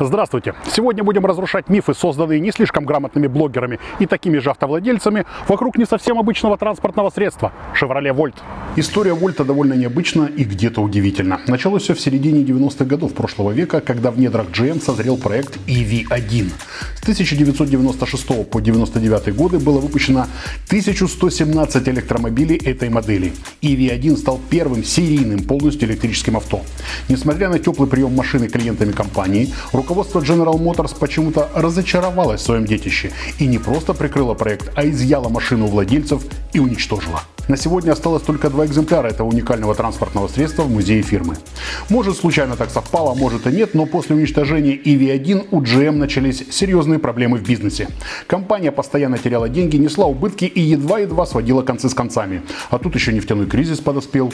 Здравствуйте! Сегодня будем разрушать мифы, созданные не слишком грамотными блогерами и такими же автовладельцами вокруг не совсем обычного транспортного средства – Chevrolet Volt. История Вольта довольно необычна и где-то удивительна. Началось все в середине 90-х годов прошлого века, когда в недрах GM созрел проект EV1. С 1996 по 1999 годы было выпущено 1117 электромобилей этой модели. EV1 стал первым серийным полностью электрическим авто. Несмотря на теплый прием машины клиентами компании, руководство General Motors почему-то разочаровалось в своем детище и не просто прикрыло проект, а изъяло машину у владельцев и уничтожило. На сегодня осталось только два экземпляра этого уникального транспортного средства в музее фирмы. Может случайно так совпало, а может и нет, но после уничтожения EV1 у GM начались серьезные проблемы в бизнесе. Компания постоянно теряла деньги, несла убытки и едва-едва сводила концы с концами. А тут еще нефтяной кризис подоспел.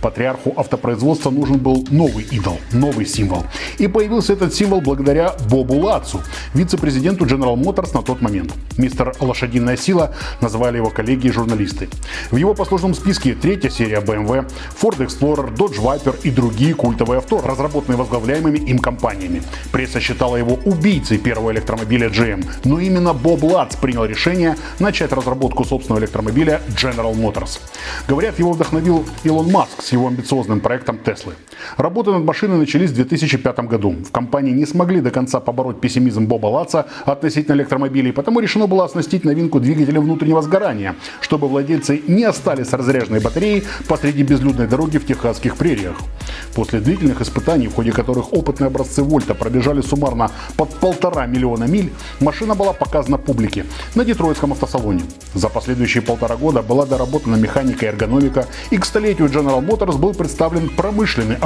Патриарху автопроизводства нужен был новый идол, новый символ. И появился этот символ благодаря Бобу Лацу, вице-президенту General Motors на тот момент. Мистер «Лошадиная сила» называли его коллеги и журналисты. В его послужном списке третья серия BMW, Ford Explorer, Dodge Viper и другие культовые авто, разработанные возглавляемыми им компаниями. Пресса считала его убийцей первого электромобиля GM, но именно Боб Лац принял решение начать разработку собственного электромобиля General Motors. Говорят, его вдохновил Илон Маск с его амбициозным проектом Теслы. Работы над машиной начались в 2005 году. В компании не смогли до конца побороть пессимизм Боба Лаца относительно электромобилей, потому решено было оснастить новинку двигателем внутреннего сгорания, чтобы владельцы не остались с разряженной батареей посреди безлюдной дороги в техасских прериях. После длительных испытаний, в ходе которых опытные образцы Вольта пробежали суммарно под полтора миллиона миль, машина была показана публике на Детройтском автосалоне. За последующие полтора года была доработана механика и эргономика, и к столетию General Motors был представлен промышленный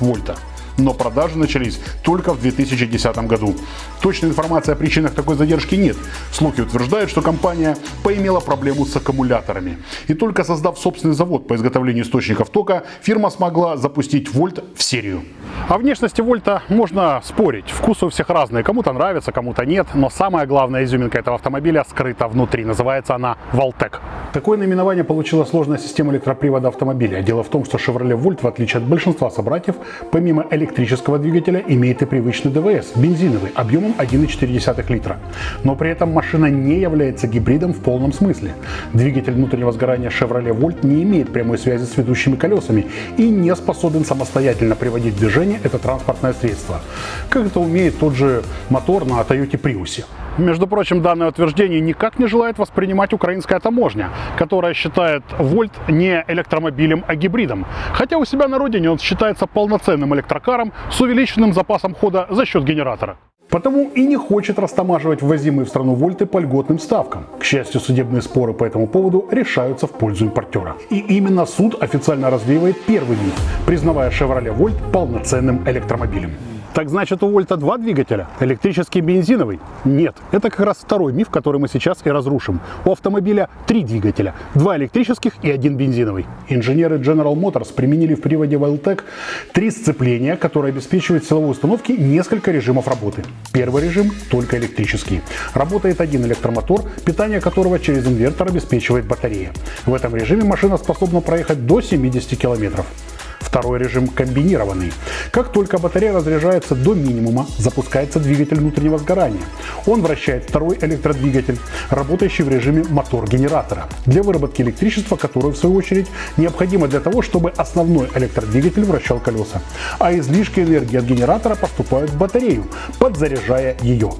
Вольта но продажи начались только в 2010 году. Точной информации о причинах такой задержки нет. Слухи утверждают, что компания поимела проблему с аккумуляторами. И только создав собственный завод по изготовлению источников тока, фирма смогла запустить Вольт в серию. О внешности Вольта можно спорить. Вкусы у всех разные. Кому-то нравится, кому-то нет. Но самая главная изюминка этого автомобиля скрыта внутри. Называется она Voltec. Такое наименование получила сложная система электропривода автомобиля. Дело в том, что Chevrolet Volt, в отличие от большинства собратьев, помимо электрического двигателя, имеет и привычный ДВС, бензиновый, объемом 1,4 литра. Но при этом машина не является гибридом в полном смысле. Двигатель внутреннего сгорания Chevrolet Volt не имеет прямой связи с ведущими колесами и не способен самостоятельно приводить в движение это транспортное средство. Как это умеет тот же мотор на Toyota Prius. Между прочим, данное утверждение никак не желает воспринимать украинская таможня, которая считает Вольт не электромобилем, а гибридом. Хотя у себя на родине он считается полноценным электрокаром с увеличенным запасом хода за счет генератора. Потому и не хочет растамаживать ввозимые в страну вольты по льготным ставкам. К счастью, судебные споры по этому поводу решаются в пользу импортера. И именно суд официально развеивает первый миф, признавая Chevrolet Volt полноценным электромобилем. Так значит у Вольта два двигателя? Электрический бензиновый? Нет, это как раз второй миф, который мы сейчас и разрушим. У автомобиля три двигателя, два электрических и один бензиновый. Инженеры General Motors применили в приводе Wildtech три сцепления, которые обеспечивают силовой установке несколько режимов работы. Первый режим только электрический. Работает один электромотор, питание которого через инвертор обеспечивает батарея. В этом режиме машина способна проехать до 70 километров. Второй режим комбинированный. Как только батарея разряжается до минимума, запускается двигатель внутреннего сгорания. Он вращает второй электродвигатель, работающий в режиме мотор-генератора, для выработки электричества, которое в свою очередь необходимо для того, чтобы основной электродвигатель вращал колеса. А излишки энергии от генератора поступают в батарею, подзаряжая ее.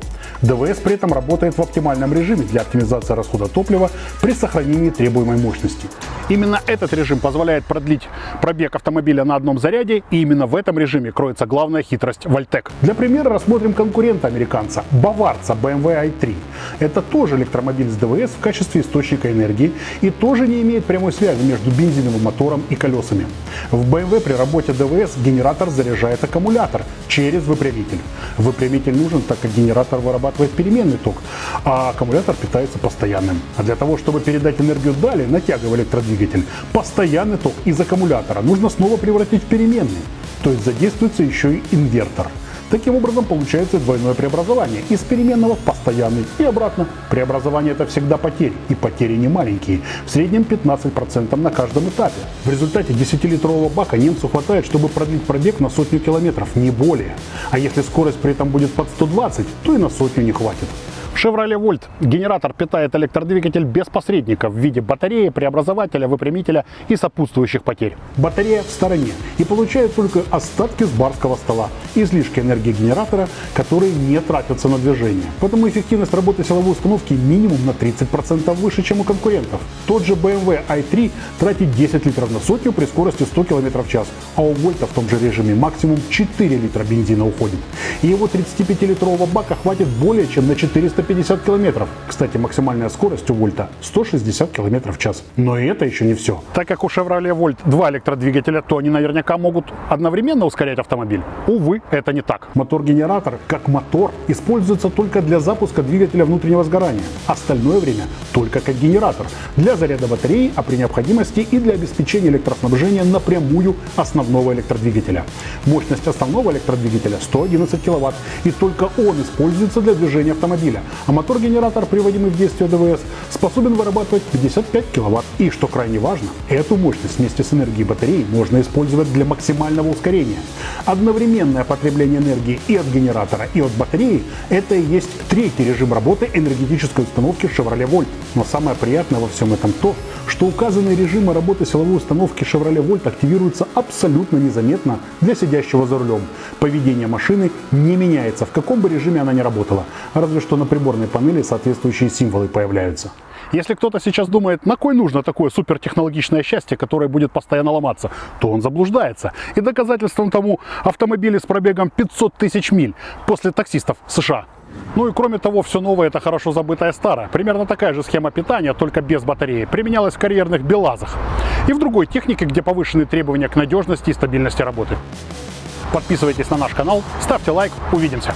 ДВС при этом работает в оптимальном режиме для оптимизации расхода топлива при сохранении требуемой мощности. Именно этот режим позволяет продлить пробег автомобиля на одном заряде, и именно в этом режиме кроется главная хитрость Вольтек. Для примера рассмотрим конкурента американца, баварца BMW i3. Это тоже электромобиль с ДВС в качестве источника энергии и тоже не имеет прямой связи между бензиновым мотором и колесами. В BMW при работе ДВС генератор заряжает аккумулятор через выпрямитель. Выпрямитель нужен, так как генератор вырабатывает переменный ток, а аккумулятор питается постоянным. А для того, чтобы передать энергию далее, натягивая электродвигатель, двигатель. Постоянный ток из аккумулятора нужно снова превратить в переменный. То есть задействуется еще и инвертор. Таким образом получается двойное преобразование из переменного в постоянный и обратно. Преобразование это всегда потери, и потери не маленькие, в среднем 15% на каждом этапе. В результате 10-литрового бака немцу хватает, чтобы продлить пробег на сотню километров, не более. А если скорость при этом будет под 120, то и на сотню не хватит. Chevrolet Volt генератор питает электродвигатель без посредников в виде батареи, преобразователя, выпрямителя и сопутствующих потерь. Батарея в стороне и получает только остатки с барского стола, излишки энергии генератора, которые не тратятся на движение. Поэтому эффективность работы силовой установки минимум на 30% выше, чем у конкурентов. Тот же BMW i3 тратит 10 литров на сотню при скорости 100 км в час, а у Вольта в том же режиме максимум 4 литра бензина уходит. И его 35-литрового бака хватит более чем на 450 150 километров. Кстати, максимальная скорость у Вольта 160 километров в час. Но и это еще не все. Так как у Chevrolet Volt два электродвигателя, то они наверняка могут одновременно ускорять автомобиль. Увы, это не так. Мотор-генератор, как мотор, используется только для запуска двигателя внутреннего сгорания. Остальное время только как генератор. Для заряда батареи, а при необходимости и для обеспечения электроснабжения напрямую основного электродвигателя. Мощность основного электродвигателя 111 кВт, и только он используется для движения автомобиля а мотор-генератор, приводимый в действие ДВС, способен вырабатывать 55 кВт. И, что крайне важно, эту мощность вместе с энергией батареи можно использовать для максимального ускорения. Одновременное потребление энергии и от генератора, и от батареи – это и есть третий режим работы энергетической установки Chevrolet Volt. Но самое приятное во всем этом то, что указанные режимы работы силовой установки Chevrolet Volt активируются абсолютно незаметно для сидящего за рулем. Поведение машины не меняется, в каком бы режиме она ни работала, разве что на приборной панели соответствующие символы появляются. Если кто-то сейчас думает, на кой нужно такое супертехнологичное счастье, которое будет постоянно ломаться, то он заблуждается. И доказательством тому автомобили с пробегом 500 тысяч миль после таксистов США. Ну и кроме того, все новое это хорошо забытое старое. Примерно такая же схема питания, только без батареи, применялась в карьерных БелАЗах и в другой технике, где повышены требования к надежности и стабильности работы. Подписывайтесь на наш канал, ставьте лайк, увидимся!